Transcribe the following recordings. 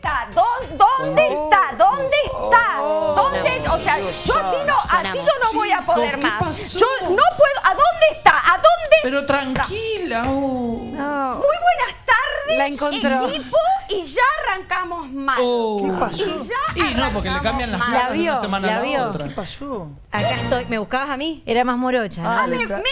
está? ¿Dó- ¿Dónde está? ¿Dónde está? ¿Dónde? O sea, yo así no, así yo no voy a poder ¿qué más. pasó? Yo no puedo. ¿A dónde está? ¿A dónde? Pero tranquila. oh. Muy buenas tardes, La encontró. equipo, y ya arrancamos mal. Oh. ¿Qué pasó? Y ya Y no, porque le cambian las La de vio, una semana la a la vio. otra. ¿Qué pasó? Acá estoy. ¿Me buscabas a mí? Era más morocha. ¿no? Ah, Me, me,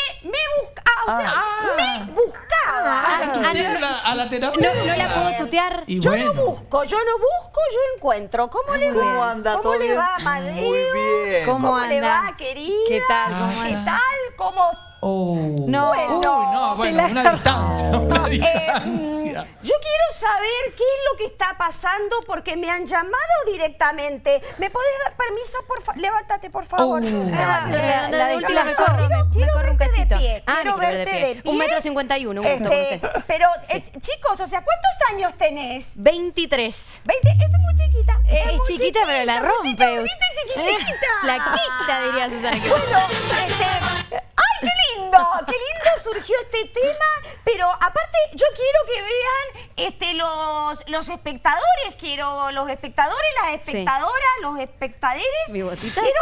sea, Ah. me buscaba. Ah, la tuteé a la, a la terapeuta. No, no la puedo tutear. Y Yo bueno. no busco, yo no busco, yo encuentro. ¿Cómo le va? ¿Cómo anda? ¿Cómo ¿Todo le bien? va, Amadeo? Muy bien. ¿Cómo ¿Cómo le va, querida? ¿Qué tal? ¿Cómo ¿Qué anda? tal? ¿Cómo? Oh. No. Uy, no, bueno, la una está- distancia, una Eh, distancia. yo quiero saber qué es lo que está pasando porque me han llamado directamente. ¿Me podés dar permiso, por favor? Levántate, por favor. Oh. Ah, Levántate. la- la de última me corro, me- me Quiero corro un verte de cachito. pie, Ah, quiero me quiero ver verte de de pie. pie. Un metro cincuenta y uno, un gusto Este, con usted. pero, eh, chicos, o sea, ¿cuántos años tenés? 23. 20, es muy chiquita. Eh, muy es chiquita, pero la rompe. chiquita, chiquitita. Flaquita, diría Susana. Bueno, este, ¡ay, qué lindo! ¡Qué lindo surgió este tema! Pero aparte, yo quiero que vean este, los, los espectadores, quiero los espectadores, las espectadoras, los espectadores. Quiero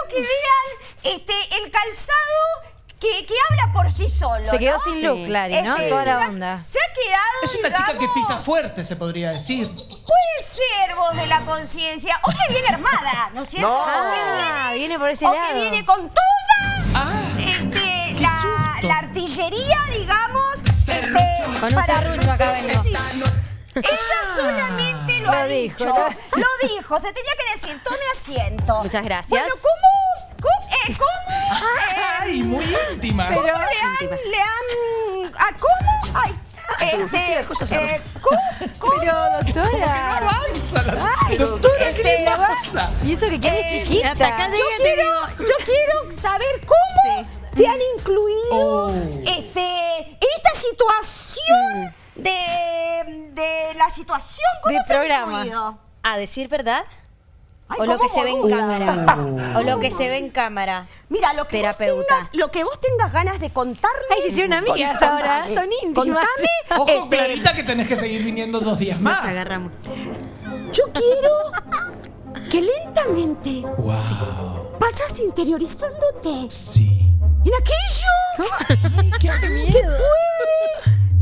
que vean este, el calzado que, que habla por sí solo. Se quedó ¿no? sin look, Sí. Clary, ¿no? Toda se la ha- onda. Se ha quedado, Es una chica que pisa fuerte, se podría decir. Puede ser voz de la conciencia. O que viene armada, ¿no es cierto? No. O Ah, viene por ese o lado. que viene con toda artillería, digamos. Este, Con un serrucho acá Sí, vengo. sí. Ella solamente lo, Lo ha dijo, dicho. ¿no? Lo dijo, se tenía que decir. Tome asiento. Muchas gracias. Bueno, ¿cómo? ¿Cómo? eh, ¿cómo? eh, Ay, muy íntima. ¿Cómo Pero- le han, Íntimas. le han, ¿a cómo? Ay, este, eh, ¿cómo? ¿Cómo? Pero, Como que no doctora. avanza la doctora, ¿qué este, le pasa? Y eso que quiere Eh, chiquita. Yo quiero, yo quiero saber cómo te han incluido Oh. este, en esta situación de, de la situación. ¿Cómo De te han programa. incluido? ¿A decir verdad? Ay, ¿O lo que ¿cómo se ve en cámara? ¿O lo que se ve en cámara? Mira, lo que, vos tengas, lo que vos tengas ganas de contarme. Ay, se hicieron amigas ahora. Son íntimas. Contame. Ojo, este, Clarita, que tenés que seguir viniendo dos días Nos más. agarramos. Yo quiero que lentamente Wow. vayas interiorizándote Sí. En aquello Qué que puede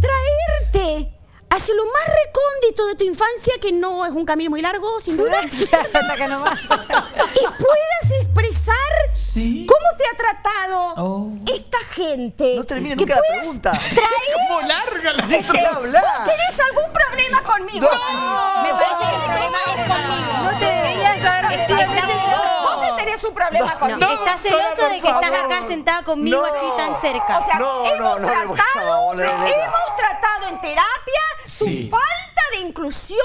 traerte hacia lo más recóndito de tu infancia, que no es un camino muy largo, sin duda, nomás. y puedas expresar Sí. cómo te ha tratado Oh. esta gente. No termina nunca la pregunta. traer- ¿Cómo larga la Este, Déjame hablar. ¿Tenés algún problema conmigo? Me parece que el problema es conmigo. No te deberías haber metido un problema No, conmigo. estás celoso de que estás acá sentada conmigo No. así tan cerca. O sea, No, hemos, tratado, hemos tratado en terapia Sí. tu falta de inclusión,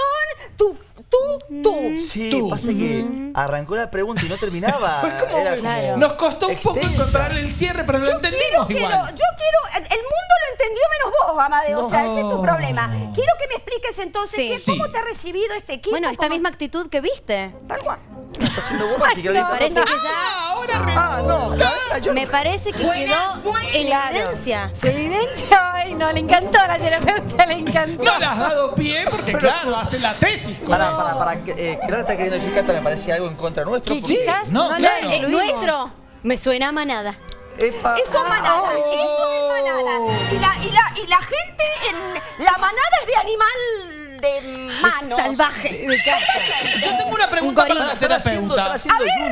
tu, tú, tú. Sí, Tú. pasa que arrancó la pregunta y no terminaba. Fue como, Era nos costó un poco encontrarle el cierre, pero lo entendimos que igual. lo- yo quiero, el mundo lo entendió menos vos, Amadeo, o sea, ese es tu problema. Quiero que me expliques entonces Sí. qué- Sí. cómo te ha recibido este equipo. Bueno, esta cómo- misma actitud que viste. Tal cual. ¿Qué está haciendo vos, que no, ahorita- Parece que Ah, ya... ahora Ah, no, resulta. Clarita, yo Me parece que quedó en Claro. evidencia. Evidente. Ay, no, le encantó a la terapeuta, le encantó. No le has dado pie porque, claro, hace la tesis. con Para, eso. para, para. que, Eh, Clara está queriendo decir, Cata, me parece algo en contra nuestro. ¿Qué porque- quizás? no, no claro. la El nuestro me suena a manada. Epa. Eso es manada, Oh. eso es manada. Y la, y la, y la gente en la manada es de animal de manos. Salvaje. De casa. Yo tengo una pregunta para la terapeuta.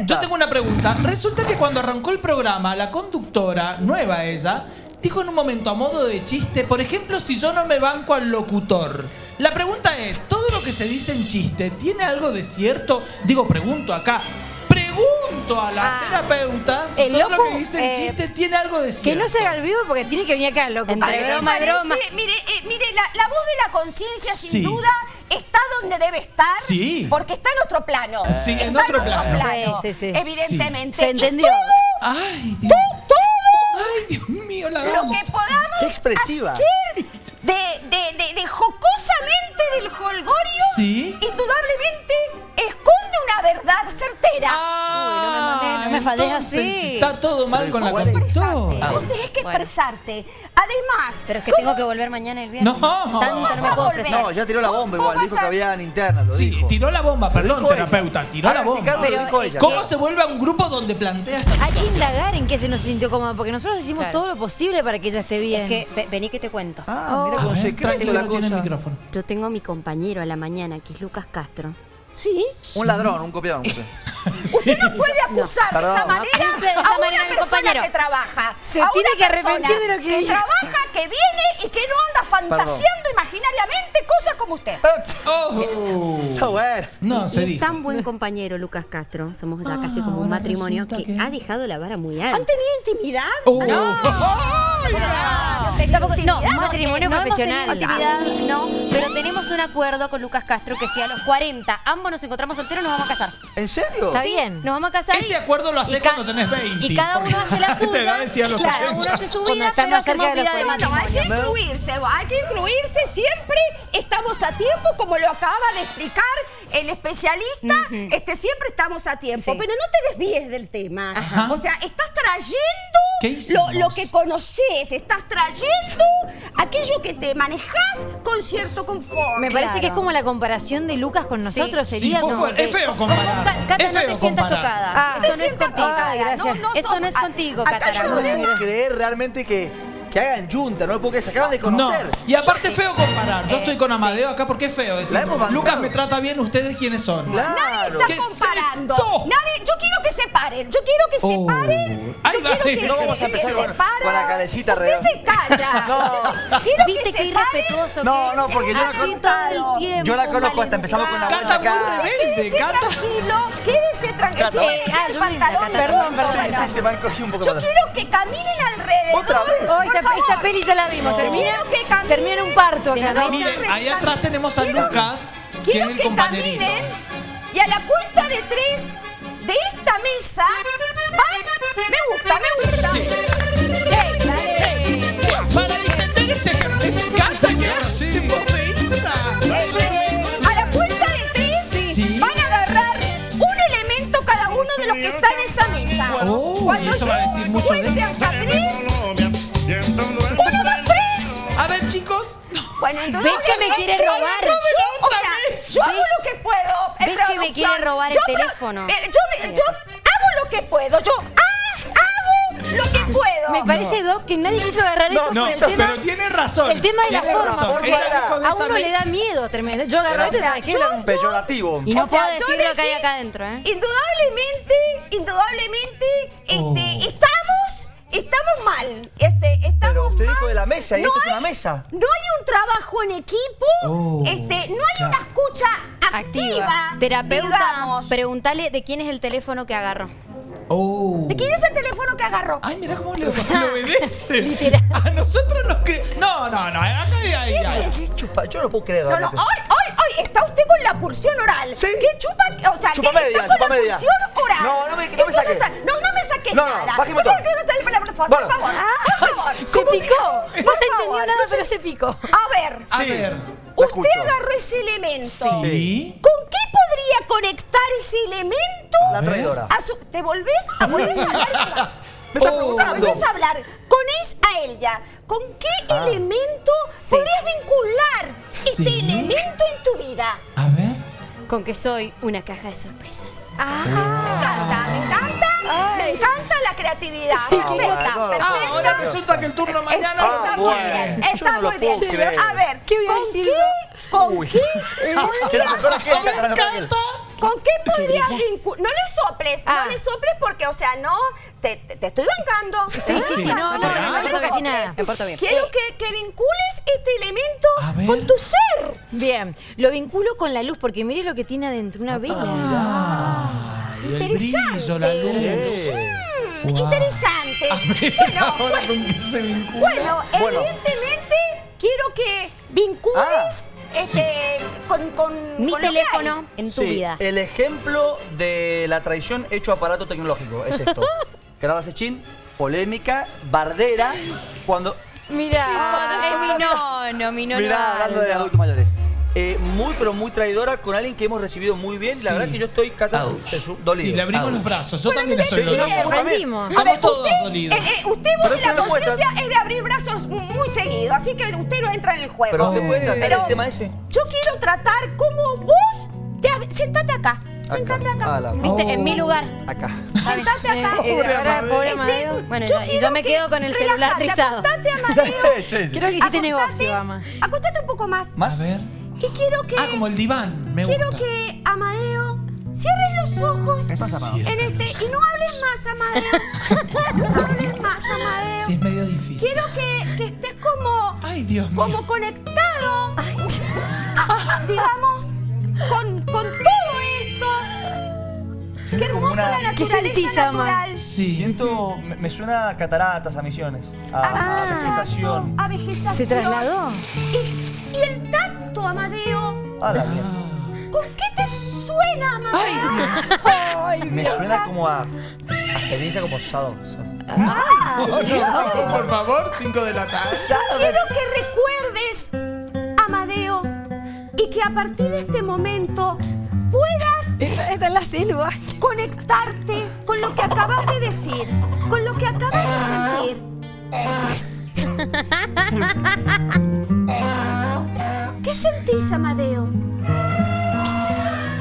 Yo tengo una pregunta. Resulta que cuando arrancó el programa, la conductora, nueva ella, dijo en un momento a modo de chiste, por ejemplo, si yo no me banco al locutor. La pregunta es, ¿todo lo que se dice en chiste tiene algo de cierto? Digo, pregunto acá. Pregunto a la Ah. terapeuta si El todo lo que dice en eh, chiste tiene algo de Que cierto. no se haga el vivo porque tiene que venir acá, loco. Entre broma y broma. Parece- Mire, eh, mire la, la voz de la conciencia, sin Sí. duda, está donde debe estar. Sí. Porque está en otro plano. Sí, en Está otro plano. plano, Sí, sí, sí. Evidentemente. Se Y entendió. todo Ay, Dios. Ay, Dios mío, la lo que podamos Qué expresiva. hacer de, de, de, de jocosamente del holgorio, Sí. una verdad certera. Ah, Uy, no me mandé, no me así. Está todo mal con la conductora. Vos tenés que expresarte. Además, Pero es que ¿cómo tengo que volver mañana el viernes. No. Tanto no me a puedo volver? expresar. No, ya tiró la bomba igual, ¿Cómo dijo que habían internas, lo Sí, dijo. tiró la bomba, perdón, dijo terapeuta, tiró la bomba. Pero dijo ella. ¿Cómo se vuelve a un grupo donde plantea esta Hay que indagar en qué se nos sintió cómoda, porque nosotros hicimos Claro. todo lo posible para que ella esté bien. Es que, ve- vení que te cuento. Ah, mira con secreto la cosa. Yo tengo a mi compañero a la mañana, que es Lucas Castro. Sí, Un ladrón, un copión. usted. usted no puede acusar de esa manera No, de esa a manera, una persona compañero. que trabaja. Se a tiene una que arrepentir persona de lo que trabaja, que viene y que no anda fantaseando imaginariamente cosas como usted. Oh. Está bueno. No, se y es dijo. tan buen compañero Lucas Castro, somos ya casi como un matrimonio, que, que- ha dejado la vara muy ¿Han alta. tenido intimidad? Oh. Tampoco- no, matrimonio profesional. actividad, no, pero tenemos un acuerdo con Lucas Castro que si a los 40 ambos nos encontramos solteros nos vamos a casar. ¿En serio? Está bien. Nos vamos a casar. Ese acuerdo lo hace y ca- cuando tenés 20. Y cada uno hace la te suya. Cada 60. uno hace su Cuando vida, pero hacemos de los vida de 40. Bueno, hay que matrimonio. incluirse, hay que incluirse siempre. Estamos a tiempo, como lo acaba de explicar el especialista. este, siempre estamos a tiempo. Sí. Pero no te desvíes del tema. Ajá. O sea, estás trayendo ¿Qué lo, hicimos? lo conoces, estás trayendo aquello que te manejas con cierto confort. Me parece que es Claro. como la comparación de Lucas con nosotros. Sí, Sería fuerte. que- Es feo comparar. Ca- Cata, Es no feo te sientas comparar. tocada. Ah, No te esto no es sientas contigo. tocada, gracias. no Esto sos- no es contigo, yo No puedo creer realmente que, que hagan junta, no lo puedo creer, se acaban de No, conocer. y aparte es feo comparar. Yo Eh, estoy con Amadeo acá porque es feo decir. Lucas me trata bien, ¿ustedes quiénes son? Claro. Nadie está ¿Qué es comparando. esto? Nadie, yo quiero que se paren. Yo quiero que se Oh. paren. Ay, yo quiero que, No que vamos a se empezar con- separa. con la carecita Usted real. se calla. No. Quiero ¿Viste que qué se irrespetuoso No, que no, es? porque yo la conozco- el. Yo la conozco hasta empezamos con la Canta buena muy acá. rebelde, Quédese Cata. tranquilo, quédese tranquilo. Sí, Eh, el ah, yo pantalón. Perdón, perdón. Sí, sí, se van un poco Yo quiero que caminen alrededor. ¿Otra vez? Oh, por esta, favor. esta peli ya la vimos. No. Termina, termina en un parto acá, ¿no? Miren, ahí atrás tenemos a Lucas, que es el que compañerito. caminen y a la cuenta de tres de esta mesa van. Me gusta, me gusta. Sí. Sí, Para entender este que me encanta que ahora sí, poseída. A la cuenta de tres Sí. van a agarrar un elemento cada uno de los que está en esa mesa. Oh, Cuando eso yo va a decir mucho de Bueno, entonces. ¿Ves que me quiere robar? Yo, o sea, vez. yo hago lo que puedo. ¿Ves que me quiere robar el teléfono? eh, yo, yo hago lo que puedo. Yo ah, hago lo que puedo. Me parece, Doc, que nadie quiso agarrar esto No, por el tema. pero tiene razón. El tema de la forma, razón. a uno le da miedo terminar. Yo agarro Era- esto y O sea, ¿sabes qué? Peyorativo. Y no O sea, puedo decir lo que hay acá adentro, ¿eh? Indudablemente, indudablemente, este, Oh. Estamos mal. Este, estamos Pero usted mal. dijo de la mesa y No esto es hay- una mesa. No hay un trabajo en equipo, Oh, este, no hay claro. una escucha activa. Terapeuta, digamos. pregúntale de quién es el teléfono que agarró. Oh. ¿De quién es el teléfono que agarró? Ay, mira cómo le, obedece. A nosotros nos cree. No, no, no. Acá hay, hay, hay. es? ¿Qué chupa? Yo no puedo creer No, no, hoy, hoy, hoy está usted con la pulsión oral. Sí. ¿Qué chupa? O sea, Chupa ¿qué media, está con chupa la media. pulsión oral? No, no me- no me está- no, no me saques No, no, nada. baje el Por motor. favor, que no está- por favor, Bueno. por favor. Por favor. Se ¿Cómo que- picó. No se entendió nada, pero se picó. A ver, A Sí. ver. Usted agarró ese elemento. Sí. ¿Con qué podría conectar ese elemento La traidora. a su... ¿Te volvés a, volvés a hablar? Me está Oh. preguntando. Volvés a hablar con es a ella. ¿Con qué Ah. elemento podrías vincular este Sí. elemento en tu vida? A ver. Con que soy una caja de sorpresas. Ah, me encanta, me encanta, me encanta la creatividad. bueno, perfecta. Ah, ahora resulta que el turno mañana Ah, Está muy bueno. bien, está no muy bien. creer. A ver, ¿Qué voy a ¿con decir qué, con Uy. qué mejor gente. con qué podrías vincular? No le soples, Ah. no le soples porque, o sea, no, te, te- te estoy bancando. Sí, sí, sí, no, no, no, no, le no, casi soples. nada. Me porto bien. Quiero que, que vincules este elemento con tu ser. Bien, lo vinculo con la luz porque mire lo que tiene adentro, una vela. El Interesante. brillo, la luz. Mm, Interesante. Bueno, Ahora con qué se vincula. Bueno, Bueno. evidentemente quiero que vincules este, con, con Mi con teléfono en tu Sí, vida. el ejemplo de la traición hecho aparato tecnológico es esto. Clara Sechín, polémica, bardera, cuando... Mira, es mi nono, mi nono. Mirá, hablando de Aldo. adultos mayores. Eh, muy, pero muy traidora con alguien que hemos recibido muy bien. Sí. La verdad que yo estoy Cata, dolido. Sí, le abrimos los brazos. Yo también estoy Sí, dolido. yo también. Aprendimos. Estamos todos dolidos. Eh, eh, usted la conciencia es de abrir brazos muy seguido, así que usted no entra en el juego. Pero ¿te puede tratar Pero el tema ese? Yo quiero tratar como vos te sentate acá. Sentate acá. Ah, Viste, en mi lugar. Acá. Sentate acá. Eh, Pobre ahora, Amadeo. pobre Este. Bueno, yo y yo quiero me que- quedo con el celular trizado. Acostate, Amadeo. Sí, sí. Creo que hiciste Acostate, negocio, ama. Acostate un poco más. A ¿Más? ver. Y quiero que. Ah, como el diván. Me quiero gusta. que Amadeo cierres los ojos ¿Qué pasa, papá? en este. Y no hables más, Amadeo. no hables más, Amadeo. Sí, es medio difícil. Quiero que, que estés como. Ay, Dios mío. como conectado. digamos, con, con todo esto. Qué hermosa una- la ¿Qué naturaleza natural. Sí. Siento, me, me suena a cataratas, a misiones, a, a Exacto, vegetación. A vegetación. ¿Se trasladó? Y, Amadeo. A la mierda. ¿Con qué te suena, Amadeo? Ay, Dios. Me suena como a, a experiencia como Sado. Oh, no, chicos, por favor, 5 de la tarde. Quiero que recuerdes, Amadeo, y que a partir de este momento puedas está en la selva. conectarte con lo que acabas de decir, con lo que acabas de sentir. ¿Qué sentís, Amadeo?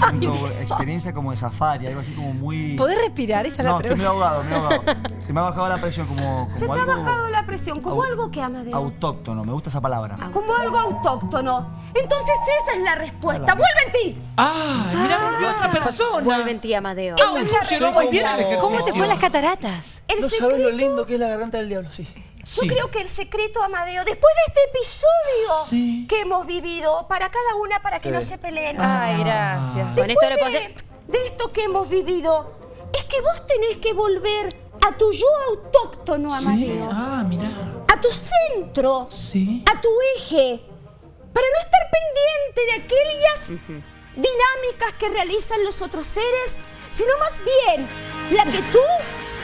Siento experiencia como de safari, algo así como muy... ¿Podés respirar? Esa es No, la estoy muy pregunta. ahogado, muy ahogado. Se me ha bajado la presión como, como Se te ha bajado la presión, como au- algo que, Amadeo. autóctono, me gusta esa palabra. Como algo autóctono. Entonces esa es la respuesta. ¡Vuelve en ti! Ah, mira, volvió otra persona. Vuelve en ti, Amadeo. Ah, funcionó muy bien el ejercicio. ¿Cómo te fue las cataratas? El No secreto, sabes lo lindo que es la garganta del diablo, sí. Yo creo que el secreto, Amadeo, después de este episodio Sí. que hemos vivido, para cada una, para que no se peleen. Ay, gracias. Con esto le puedo Después hacer... de, esto que hemos vivido, es que vos tenés que volver a tu yo autóctono, Sí. Amadeo. Ah, mira. A tu centro. Sí. A tu eje. Para no estar pendiente de aquellas dinámicas que realizan los otros seres, sino más bien la que tú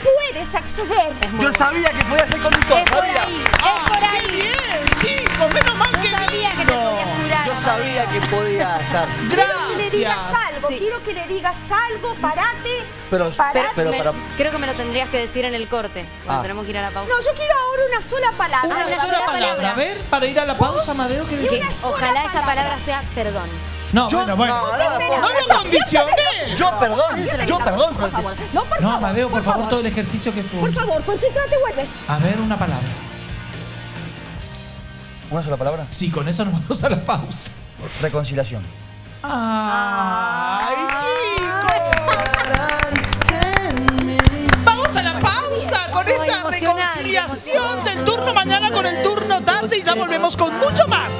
puedes acceder. Yo sabía que podía ser conductor, Es por ahí, es por ahí. Bien, chicos, menos mal que Yo sabía que te podías curar, Yo sabía que podía estar. Quiero que le digas Gracias. algo, Sí. quiero que le digas algo, parate. Pero, parate. pero, Me- para... Creo que me lo tendrías que decir en el corte, cuando Ah. tenemos que ir a la pausa. No, yo quiero ahora una sola palabra. Una una sola sola palabra. palabra. A ver, para ir a la pausa, Amadeo, ¿qué Y decís? una sola Ojalá esa palabra sea perdón. No, Yo- bueno, bueno. no, No, no, espera, lo espera. condicioné. Yo perdón, yo perdón. Por favor. No, por No, favor. Amadeo, por favor, todo el ejercicio que fue. Por favor, concéntrate, vuelve. A ver, una palabra. ¿Una sola palabra? Sí, con eso nos vamos a la pausa. Reconciliación. ¡Ay, chicos! Vamos a la pausa con esta reconciliación del turno mañana con el turno tarde y ya volvemos con mucho más.